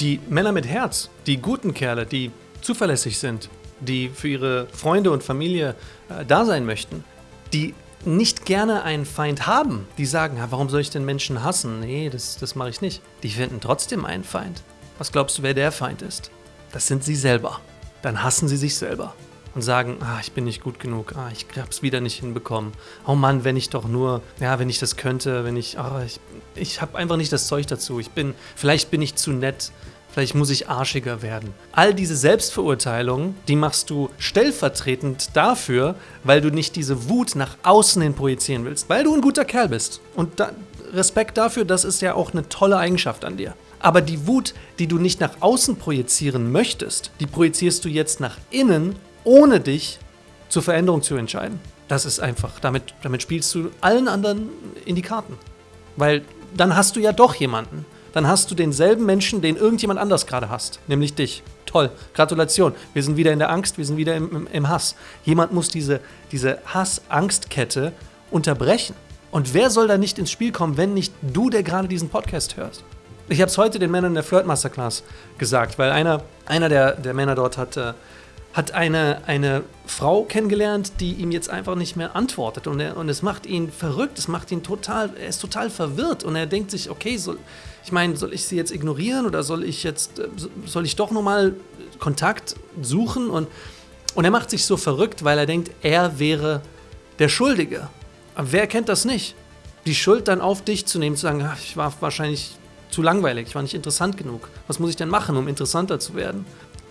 Die Männer mit Herz, die guten Kerle, die zuverlässig sind, die für ihre Freunde und Familie äh, da sein möchten, die nicht gerne einen Feind haben, die sagen, warum soll ich den Menschen hassen? Nee, das, das mache ich nicht. Die finden trotzdem einen Feind. Was glaubst du, wer der Feind ist? Das sind sie selber. Dann hassen sie sich selber und sagen, ah, ich bin nicht gut genug, ah, ich hab's wieder nicht hinbekommen. Oh Mann, wenn ich doch nur, ja, wenn ich das könnte, wenn ich, ah, ich, ich habe einfach nicht das Zeug dazu. Ich bin, vielleicht bin ich zu nett, vielleicht muss ich arschiger werden. All diese Selbstverurteilungen, die machst du stellvertretend dafür, weil du nicht diese Wut nach außen hin projizieren willst, weil du ein guter Kerl bist. Und da, Respekt dafür, das ist ja auch eine tolle Eigenschaft an dir. Aber die Wut, die du nicht nach außen projizieren möchtest, die projizierst du jetzt nach innen ohne dich zur Veränderung zu entscheiden. Das ist einfach, damit, damit spielst du allen anderen in die Karten. Weil dann hast du ja doch jemanden. Dann hast du denselben Menschen, den irgendjemand anders gerade hast, nämlich dich. Toll, Gratulation. Wir sind wieder in der Angst, wir sind wieder im, im, im Hass. Jemand muss diese, diese Hass-Angst-Kette unterbrechen. Und wer soll da nicht ins Spiel kommen, wenn nicht du, der gerade diesen Podcast hörst? Ich habe es heute den Männern der Flirt Masterclass gesagt, weil einer, einer der, der Männer dort hat, äh, hat eine, eine Frau kennengelernt, die ihm jetzt einfach nicht mehr antwortet. Und, er, und es macht ihn verrückt, es macht ihn total, er ist total verwirrt. Und er denkt sich, okay, soll, ich meine, soll ich sie jetzt ignorieren oder soll ich jetzt, äh, soll ich doch nochmal Kontakt suchen? Und, und er macht sich so verrückt, weil er denkt, er wäre der Schuldige. Aber wer kennt das nicht? Die Schuld dann auf dich zu nehmen, zu sagen, ach, ich war wahrscheinlich zu langweilig, ich war nicht interessant genug. Was muss ich denn machen, um interessanter zu werden?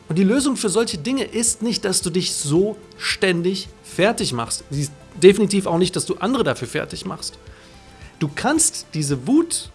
Und die Lösung für solche Dinge ist nicht, dass du dich so ständig fertig machst. Sie ist definitiv auch nicht, dass du andere dafür fertig machst. Du kannst diese Wut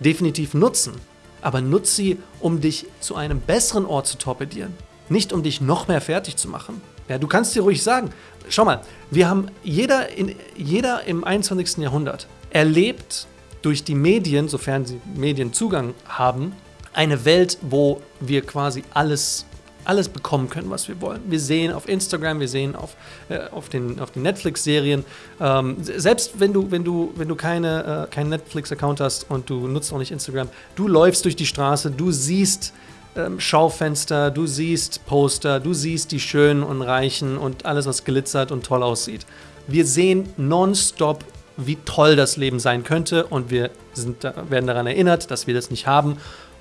definitiv nutzen, aber nutze sie, um dich zu einem besseren Ort zu torpedieren. Nicht um dich noch mehr fertig zu machen. Ja, du kannst dir ruhig sagen, schau mal, wir haben jeder, in, jeder im 21. Jahrhundert erlebt durch die Medien, sofern sie Medienzugang haben, eine Welt, wo wir quasi alles alles bekommen können, was wir wollen. Wir sehen auf Instagram, wir sehen auf, äh, auf den, auf den Netflix-Serien. Ähm, selbst wenn du, wenn du, wenn du keine, äh, keinen Netflix-Account hast und du nutzt auch nicht Instagram, du läufst durch die Straße, du siehst ähm, Schaufenster, du siehst Poster, du siehst die Schönen und Reichen und alles, was glitzert und toll aussieht. Wir sehen nonstop wie toll das Leben sein könnte und wir sind, werden daran erinnert, dass wir das nicht haben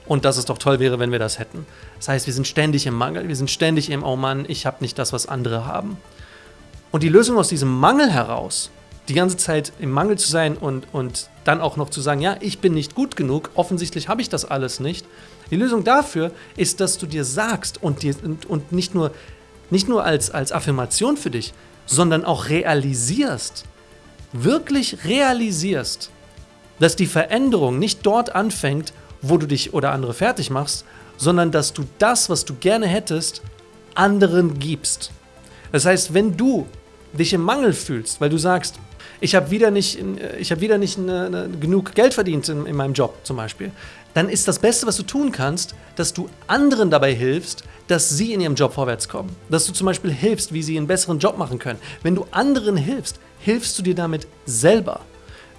und dass es doch toll wäre, wenn wir das hätten. Das heißt, wir sind ständig im Mangel, wir sind ständig im, oh Mann, ich habe nicht das, was andere haben. Und die Lösung aus diesem Mangel heraus, die ganze Zeit im Mangel zu sein und, und dann auch noch zu sagen, ja, ich bin nicht gut genug, offensichtlich habe ich das alles nicht. Die Lösung dafür ist, dass du dir sagst und, dir, und, und nicht nur, nicht nur als, als Affirmation für dich, sondern auch realisierst, wirklich realisierst, dass die Veränderung nicht dort anfängt, wo du dich oder andere fertig machst, sondern dass du das, was du gerne hättest, anderen gibst. Das heißt, wenn du dich im Mangel fühlst, weil du sagst, ich habe wieder nicht, ich hab wieder nicht eine, eine, genug Geld verdient in, in meinem Job zum Beispiel, dann ist das Beste, was du tun kannst, dass du anderen dabei hilfst, dass sie in ihrem Job vorwärts kommen. Dass du zum Beispiel hilfst, wie sie einen besseren Job machen können. Wenn du anderen hilfst, hilfst du dir damit selber.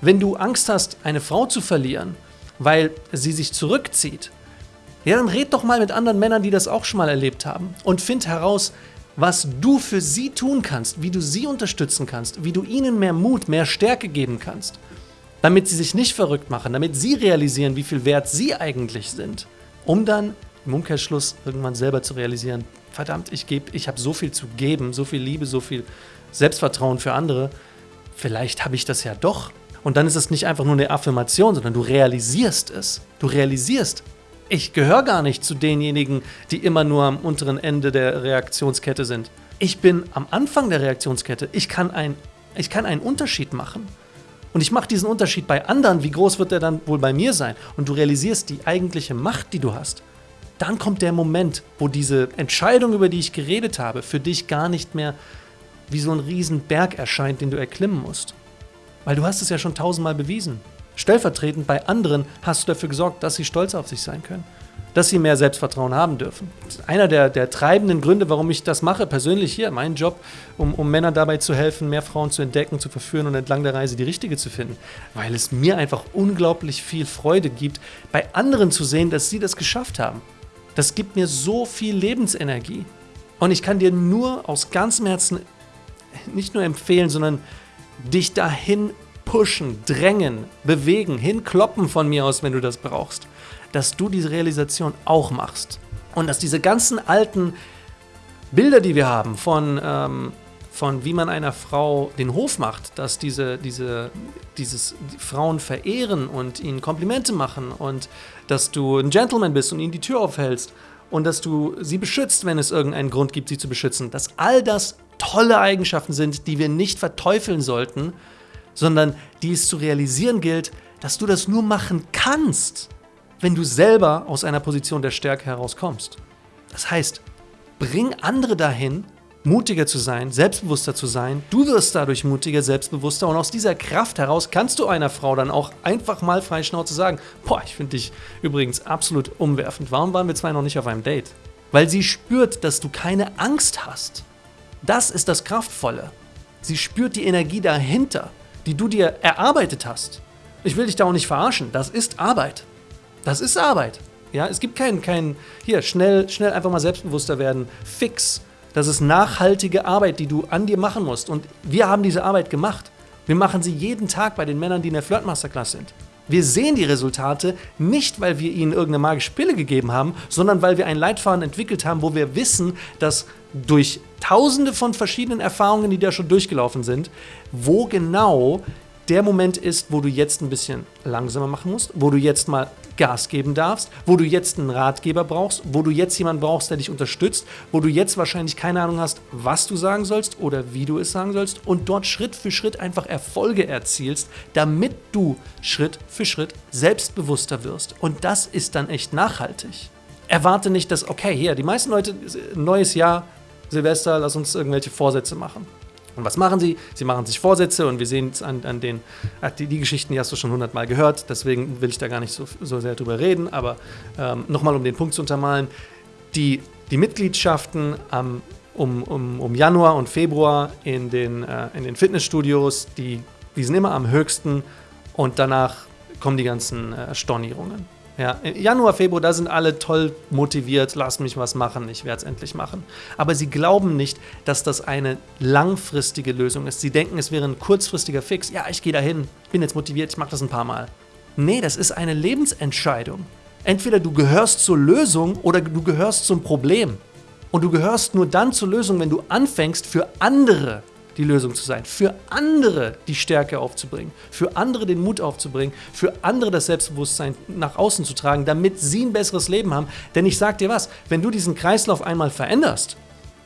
Wenn du Angst hast, eine Frau zu verlieren weil sie sich zurückzieht, ja, dann red doch mal mit anderen Männern, die das auch schon mal erlebt haben und find heraus, was du für sie tun kannst, wie du sie unterstützen kannst, wie du ihnen mehr Mut, mehr Stärke geben kannst, damit sie sich nicht verrückt machen, damit sie realisieren, wie viel wert sie eigentlich sind, um dann im Umkehrschluss irgendwann selber zu realisieren, verdammt, ich gebe, ich habe so viel zu geben, so viel Liebe, so viel Selbstvertrauen für andere, vielleicht habe ich das ja doch und dann ist es nicht einfach nur eine Affirmation, sondern du realisierst es. Du realisierst, ich gehöre gar nicht zu denjenigen, die immer nur am unteren Ende der Reaktionskette sind. Ich bin am Anfang der Reaktionskette. Ich kann, ein, ich kann einen Unterschied machen. Und ich mache diesen Unterschied bei anderen. Wie groß wird der dann wohl bei mir sein? Und du realisierst die eigentliche Macht, die du hast. Dann kommt der Moment, wo diese Entscheidung, über die ich geredet habe, für dich gar nicht mehr wie so ein Riesenberg erscheint, den du erklimmen musst. Weil du hast es ja schon tausendmal bewiesen. Stellvertretend bei anderen hast du dafür gesorgt, dass sie stolz auf sich sein können. Dass sie mehr Selbstvertrauen haben dürfen. Einer der, der treibenden Gründe, warum ich das mache, persönlich hier, mein Job, um, um Männern dabei zu helfen, mehr Frauen zu entdecken, zu verführen und entlang der Reise die richtige zu finden. Weil es mir einfach unglaublich viel Freude gibt, bei anderen zu sehen, dass sie das geschafft haben. Das gibt mir so viel Lebensenergie. Und ich kann dir nur aus ganzem Herzen nicht nur empfehlen, sondern dich dahin pushen, drängen, bewegen, hinkloppen von mir aus, wenn du das brauchst, dass du diese Realisation auch machst. Und dass diese ganzen alten Bilder, die wir haben von, ähm, von wie man einer Frau den Hof macht, dass diese, diese, dieses die Frauen verehren und ihnen Komplimente machen und dass du ein Gentleman bist und ihnen die Tür aufhältst und dass du sie beschützt, wenn es irgendeinen Grund gibt, sie zu beschützen, dass all das tolle Eigenschaften sind, die wir nicht verteufeln sollten, sondern die es zu realisieren gilt, dass du das nur machen kannst, wenn du selber aus einer Position der Stärke herauskommst. Das heißt, bring andere dahin, mutiger zu sein, selbstbewusster zu sein. Du wirst dadurch mutiger, selbstbewusster und aus dieser Kraft heraus kannst du einer Frau dann auch einfach mal frei Schnauze sagen, boah, ich finde dich übrigens absolut umwerfend. Warum waren wir zwei noch nicht auf einem Date? Weil sie spürt, dass du keine Angst hast. Das ist das Kraftvolle. Sie spürt die Energie dahinter, die du dir erarbeitet hast. Ich will dich da auch nicht verarschen. Das ist Arbeit. Das ist Arbeit. Ja, es gibt keinen, keinen, hier, schnell, schnell einfach mal selbstbewusster werden. Fix. Das ist nachhaltige Arbeit, die du an dir machen musst. Und wir haben diese Arbeit gemacht. Wir machen sie jeden Tag bei den Männern, die in der Flirt Masterclass sind. Wir sehen die Resultate nicht, weil wir ihnen irgendeine magische Pille gegeben haben, sondern weil wir ein Leitfaden entwickelt haben, wo wir wissen, dass durch tausende von verschiedenen Erfahrungen, die da schon durchgelaufen sind, wo genau der Moment ist, wo du jetzt ein bisschen langsamer machen musst, wo du jetzt mal Gas geben darfst, wo du jetzt einen Ratgeber brauchst, wo du jetzt jemanden brauchst, der dich unterstützt, wo du jetzt wahrscheinlich keine Ahnung hast, was du sagen sollst oder wie du es sagen sollst und dort Schritt für Schritt einfach Erfolge erzielst, damit du Schritt für Schritt selbstbewusster wirst. Und das ist dann echt nachhaltig. Erwarte nicht, dass, okay, hier, die meisten Leute, neues Jahr, Silvester, lass uns irgendwelche Vorsätze machen. Und was machen sie? Sie machen sich Vorsätze und wir sehen es an, an den, die, die, Geschichten, die hast du schon hundertmal gehört, deswegen will ich da gar nicht so, so sehr drüber reden, aber ähm, nochmal um den Punkt zu untermalen, die, die Mitgliedschaften ähm, um, um, um Januar und Februar in den, äh, in den Fitnessstudios, die, die sind immer am höchsten und danach kommen die ganzen äh, Stornierungen. Ja, Januar, Februar, da sind alle toll motiviert, lass mich was machen, ich werde es endlich machen. Aber sie glauben nicht, dass das eine langfristige Lösung ist. Sie denken, es wäre ein kurzfristiger Fix. Ja, ich gehe dahin, bin jetzt motiviert, ich mache das ein paar Mal. Nee, das ist eine Lebensentscheidung. Entweder du gehörst zur Lösung oder du gehörst zum Problem. Und du gehörst nur dann zur Lösung, wenn du anfängst, für andere die Lösung zu sein, für andere die Stärke aufzubringen, für andere den Mut aufzubringen, für andere das Selbstbewusstsein nach außen zu tragen, damit sie ein besseres Leben haben. Denn ich sag dir was, wenn du diesen Kreislauf einmal veränderst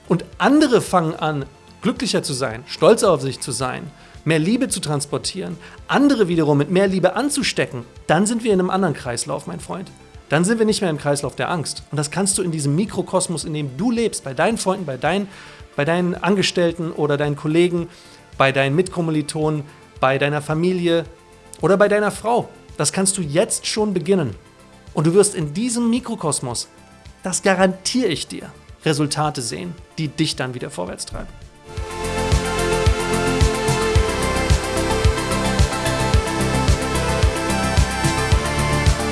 und andere fangen an, glücklicher zu sein, stolzer auf sich zu sein, mehr Liebe zu transportieren, andere wiederum mit mehr Liebe anzustecken, dann sind wir in einem anderen Kreislauf, mein Freund. Dann sind wir nicht mehr im Kreislauf der Angst. Und das kannst du in diesem Mikrokosmos, in dem du lebst, bei deinen Freunden, bei deinen bei deinen Angestellten oder deinen Kollegen, bei deinen Mitkommilitonen, bei deiner Familie oder bei deiner Frau. Das kannst du jetzt schon beginnen. Und du wirst in diesem Mikrokosmos, das garantiere ich dir, Resultate sehen, die dich dann wieder vorwärts treiben.